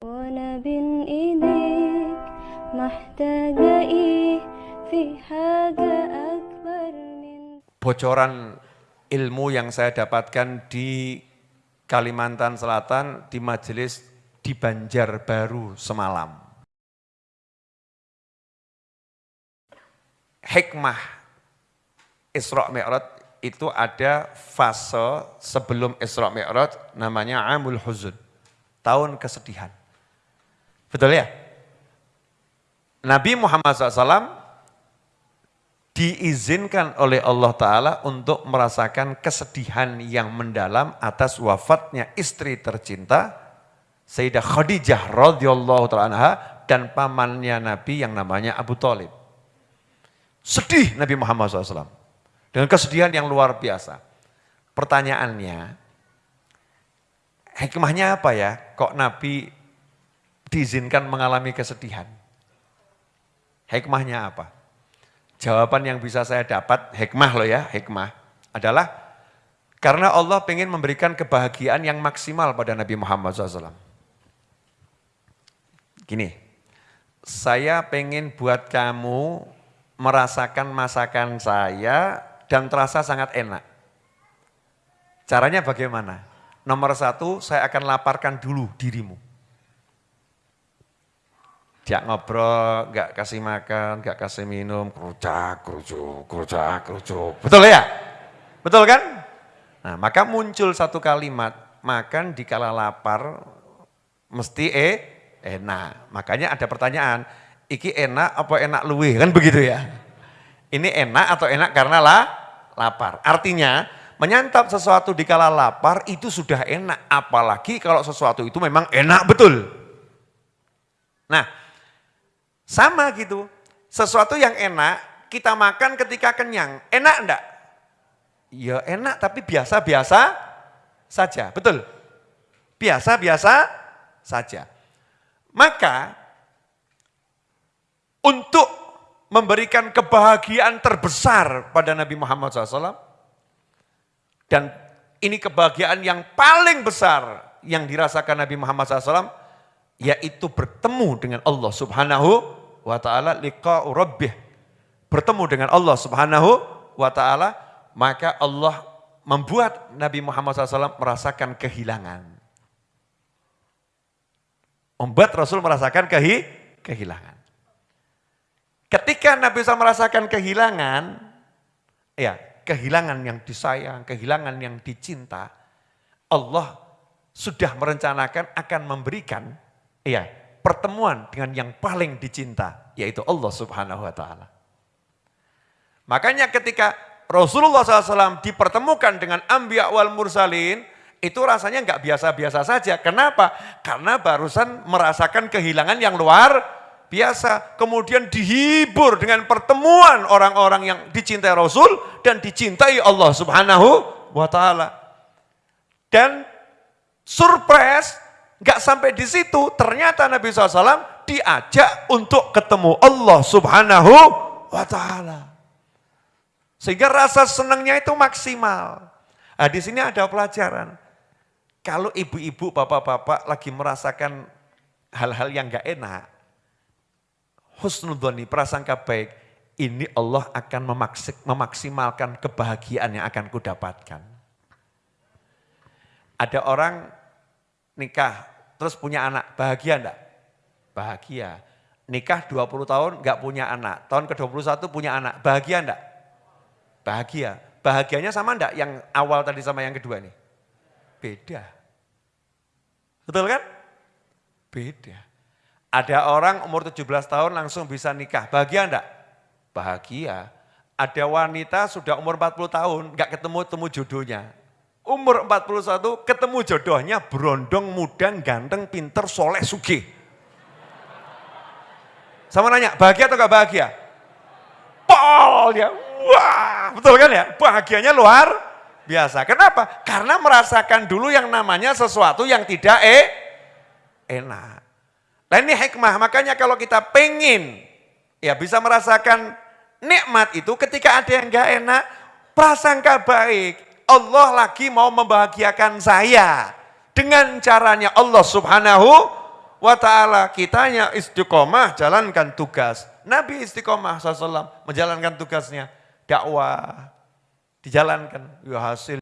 وأنا بين إيديك محتاجة إيه في حاجة أكبر من bocoran ilmu yang saya dapatkan di Kalimantan Selatan di majelis di Banjarbaru semalam. Hikmah Isra Mi'raj itu ada fase sebelum Isra Mi'raj namanya Amul Huzun, tahun kesedihan. Betul ya? Nabi Muhammad SAW diizinkan oleh Allah Ta'ala untuk merasakan kesedihan yang mendalam atas wafatnya istri tercinta Sayyidah Khadijah radhiyallahu ta'ala dan pamannya Nabi yang namanya Abu Talib. Sedih Nabi Muhammad SAW. Dengan kesedihan yang luar biasa. Pertanyaannya, hikmahnya apa ya? Kok Nabi diizinkan mengalami kesedihan? Hikmahnya apa? Jawaban yang bisa saya dapat, hikmah loh ya, hikmah, adalah karena Allah ingin memberikan kebahagiaan yang maksimal pada Nabi Muhammad SAW. Gini, saya pengen buat kamu merasakan masakan saya dan terasa sangat enak. Caranya bagaimana? Nomor satu, saya akan laparkan dulu dirimu. Dia ngobrol, nggak kasih makan, nggak kasih minum, kerucak, kerucuk, kerucak, kerucuk. Betul ya? Betul kan? Nah, maka muncul satu kalimat, makan dikala lapar, mesti eh, enak. Makanya ada pertanyaan, iki enak apa enak luwe? Kan begitu ya? Ini enak atau enak karena lah, lapar. Artinya, menyantap sesuatu dikala lapar itu sudah enak. Apalagi kalau sesuatu itu memang enak betul. Nah, sama gitu. Sesuatu yang enak, kita makan ketika kenyang. Enak enggak? Ya enak, tapi biasa-biasa saja. Betul? Biasa-biasa saja. Maka, untuk memberikan kebahagiaan terbesar pada Nabi Muhammad SAW, dan ini kebahagiaan yang paling besar yang dirasakan Nabi Muhammad SAW, yaitu bertemu dengan Allah Subhanahu wa taala liqa'u rabbih. Bertemu dengan Allah Subhanahu wa taala, maka Allah membuat Nabi Muhammad SAW merasakan kehilangan. Membuat Rasul merasakan kehi, kehilangan. Ketika Nabi SAW merasakan kehilangan, ya kehilangan yang disayang, kehilangan yang dicinta, Allah sudah merencanakan akan memberikan ya pertemuan dengan yang paling dicinta, yaitu Allah subhanahu wa ta'ala. Makanya ketika Rasulullah SAW dipertemukan dengan Ambiya wal Mursalin, itu rasanya nggak biasa-biasa saja. Kenapa? Karena barusan merasakan kehilangan yang luar biasa. Kemudian dihibur dengan pertemuan orang-orang yang dicintai Rasul dan dicintai Allah subhanahu wa ta'ala. Dan surprise, nggak sampai di situ, ternyata Nabi SAW diajak untuk ketemu Allah subhanahu wa ta'ala. Sehingga rasa senangnya itu maksimal. Nah, di sini ada pelajaran. Kalau ibu-ibu, bapak-bapak lagi merasakan hal-hal yang gak enak, husnudhoni, prasangka baik, ini Allah akan memaksimalkan kebahagiaan yang akan kudapatkan. Ada orang nikah, terus punya anak, bahagia enggak? Bahagia. Nikah 20 tahun enggak punya anak, tahun ke-21 punya anak, bahagia enggak? Bahagia. Bahagianya sama enggak yang awal tadi sama yang kedua nih? Beda. Betul kan? Beda. Ada orang umur 17 tahun langsung bisa nikah. Bahagia enggak? Bahagia. Ada wanita sudah umur 40 tahun enggak ketemu-temu jodohnya. Umur 41 ketemu jodohnya berondong, muda, ganteng, pinter, soleh, sugih. Sama nanya, bahagia atau enggak bahagia? Pol ya, wah betul kan ya? Bahagianya luar biasa. Kenapa? Karena merasakan dulu yang namanya sesuatu yang tidak eh, enak. Nah ini hikmah, makanya kalau kita pengen ya bisa merasakan nikmat itu ketika ada yang enggak enak, prasangka baik. Allah lagi mau membahagiakan saya dengan caranya Allah subhanahu wa ta'ala. Kitanya istiqomah jalankan tugas. Nabi istiqomah SAW menjalankan tugasnya. Dakwah dijalankan. Ya hasil.